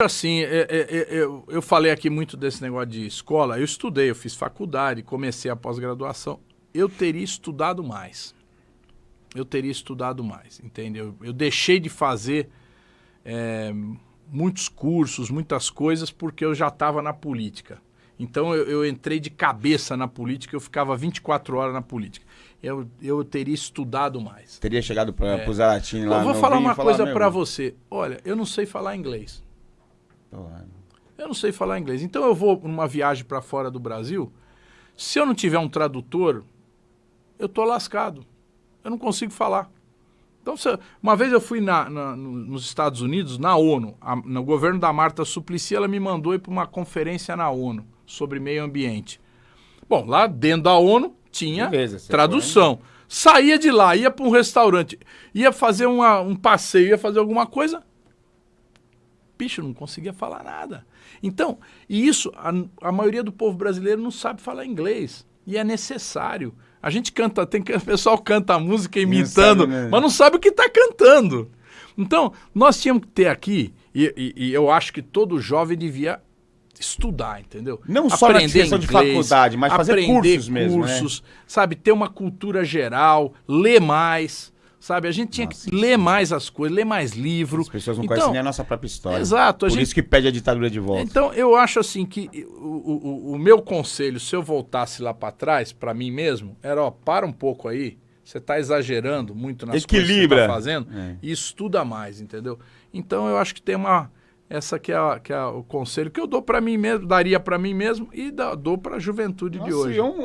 Assim, é, é, é, eu, eu falei aqui muito desse negócio de escola. Eu estudei, eu fiz faculdade, comecei a pós-graduação. Eu teria estudado mais. Eu teria estudado mais, entendeu? Eu deixei de fazer é, muitos cursos, muitas coisas, porque eu já estava na política. Então eu, eu, entrei de cabeça na política, eu ficava 24 horas na política. Eu, eu teria estudado mais. Teria chegado para é. o Zaratini lá Eu vou falar uma coisa para você. Olha, eu não sei falar inglês. Eu não sei falar inglês. Então eu vou numa viagem para fora do Brasil, se eu não tiver um tradutor, eu tô lascado. Eu não consigo falar. Então, uma vez eu fui na, na, nos Estados Unidos, na ONU, a, no governo da Marta Suplicy, ela me mandou ir para uma conferência na ONU sobre meio ambiente. Bom, lá dentro da ONU tinha Beleza, tradução. Foi, Saía de lá, ia para um restaurante, ia fazer uma, um passeio, ia fazer alguma coisa, bicho, não conseguia falar nada. Então, e isso, a, a maioria do povo brasileiro não sabe falar inglês. E é necessário. A gente canta, tem o pessoal canta a música imitando, não sabe, mas não sabe o que está cantando. Então, nós tínhamos que ter aqui, e, e, e, eu acho que todo jovem devia estudar, entendeu? Não só aprender na questão inglês, de faculdade, mas fazer cursos mesmo, cursos, né? sabe? Ter uma cultura geral, ler mais, Sabe, a gente tinha Nossa, que ler mais as coisas, ler mais livro. As pessoas não então, conhecem nem a nossa própria história. Exato. Por gente... isso que pede a ditadura de volta. Então, eu acho assim que o, o, o meu conselho, se eu voltasse lá para trás, para mim mesmo, era, ó, para um pouco aí, você está exagerando muito nas Equilibra. coisas que você tá fazendo é. e estuda mais, entendeu? Então, eu acho que tem uma... Essa que é, a, que é o conselho que eu dou para mim mesmo, daria para mim mesmo e da, dou para a juventude Nossa, de hoje.